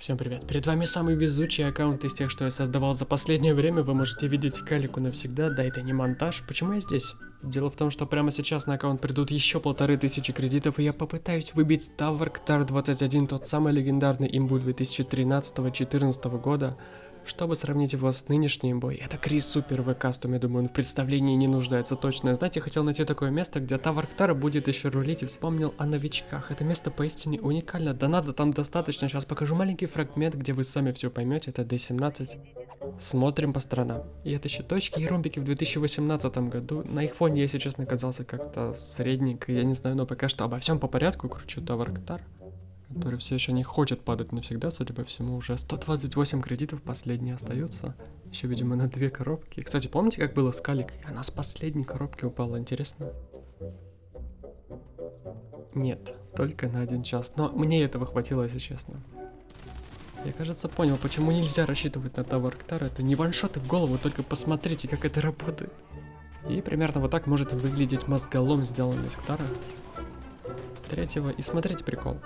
Всем привет. Перед вами самый везучий аккаунт из тех, что я создавал за последнее время. Вы можете видеть Калику навсегда. Да, это не монтаж. Почему я здесь? Дело в том, что прямо сейчас на аккаунт придут еще полторы тысячи кредитов, и я попытаюсь выбить Tower Tar 21, тот самый легендарный имбу 2013-2014 года, чтобы сравнить его с нынешним бой, это Крис Супер в кастуме, думаю, он в представлении не нуждается точно. Знаете, хотел найти такое место, где Тавар Ктара будет еще рулить и вспомнил о новичках. Это место поистине уникально. Да надо там достаточно. Сейчас покажу маленький фрагмент, где вы сами все поймете. Это D17. Смотрим по сторонам. И это еще точки и ромбики в 2018 году. На их фоне, если честно, казался как-то средненько. Я не знаю, но пока что обо всем по порядку. Кручу Тавар Ктар который все еще не хочет падать навсегда, судя по всему, уже 128 кредитов последние остаются. Еще, видимо, на две коробки. Кстати, помните, как было с Калик? Она с последней коробки упала, интересно? Нет, только на один час. Но мне этого хватило, если честно. Я, кажется, понял, почему нельзя рассчитывать на Тавар Ктар. Это не ваншоты в голову, только посмотрите, как это работает. И примерно вот так может выглядеть мозголом, сделанный из Ктара. Третьего. И смотрите прикол.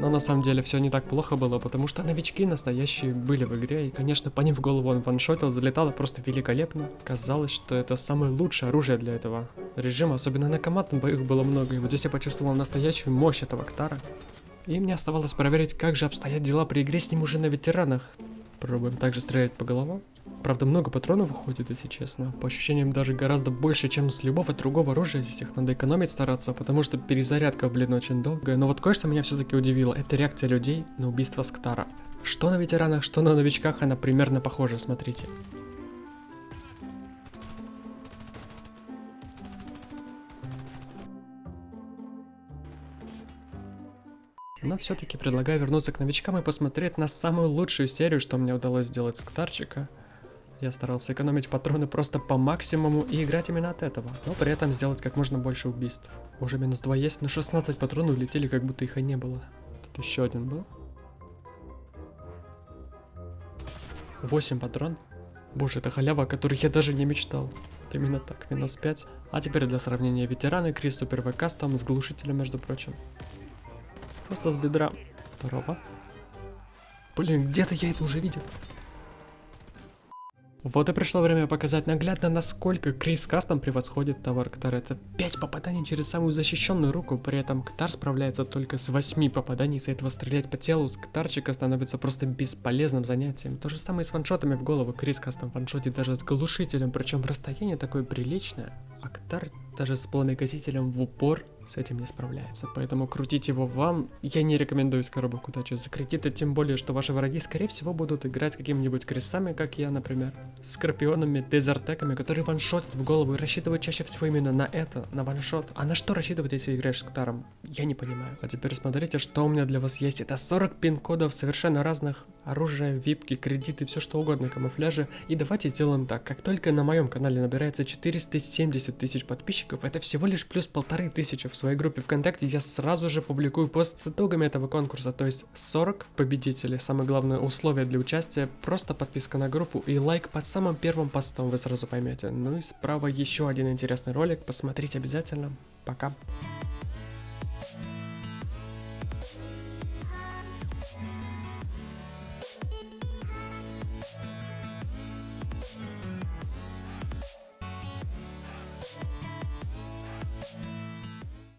Но на самом деле все не так плохо было, потому что новички настоящие были в игре, и конечно по ним в голову он ваншотил, залетало просто великолепно. Казалось, что это самое лучшее оружие для этого режима, особенно на командном боях было много, и вот здесь я почувствовал настоящую мощь этого Ктара. И мне оставалось проверить, как же обстоят дела при игре с ним уже на ветеранах. Пробуем также стрелять по головам. Правда, много патронов выходит, если честно. По ощущениям, даже гораздо больше, чем с любого другого оружия. Здесь их надо экономить, стараться, потому что перезарядка, блин, очень долгая. Но вот кое-что меня все-таки удивило. Это реакция людей на убийство Сктара. Что на ветеранах, что на новичках, она примерно похожа, смотрите. Но все-таки предлагаю вернуться к новичкам и посмотреть на самую лучшую серию, что мне удалось сделать с Ктарчика. Я старался экономить патроны просто по максимуму и играть именно от этого, но при этом сделать как можно больше убийств. Уже минус 2 есть, но 16 патронов улетели, как будто их и не было. Тут еще один был. 8 патрон. Боже, это халява, о которой я даже не мечтал. Вот именно так, минус 5. А теперь для сравнения ветераны, Крис Супер ВК там с глушителем, между прочим. Просто с бедра. Здорово. Блин, где-то я это уже видел. Вот и пришло время показать наглядно, насколько Крис Кастом превосходит товар Ктар. Это 5 попаданий через самую защищенную руку, при этом Ктар справляется только с 8 попаданий, из-за этого стрелять по телу с Ктарчика становится просто бесполезным занятием. То же самое с ваншотами в голову, Крис Кастом ваншотит даже с глушителем, причем расстояние такое приличное, а Ктар даже с пламегасителем в упор с этим не справляется. Поэтому крутить его вам я не рекомендую из коробок удачи. Закрыть это тем более, что ваши враги скорее всего будут играть с какими-нибудь крестами, как я, например. Скорпионами, дезертеками, которые ваншотят в голову и рассчитывают чаще всего именно на это, на ваншот. А на что рассчитывать, если играешь с Ктаром? Я не понимаю. А теперь смотрите, что у меня для вас есть. Это 40 пин-кодов совершенно разных. Оружие, випки, кредиты, все что угодно, камуфляжи. И давайте сделаем так. Как только на моем канале набирается 470 тысяч подписчиков, это всего лишь плюс полторы тысячи в своей группе ВКонтакте, я сразу же публикую пост с итогами этого конкурса, то есть 40 победителей. Самое главное условие для участия, просто подписка на группу и лайк под самым первым постом, вы сразу поймете. Ну и справа еще один интересный ролик, посмотрите обязательно. Пока.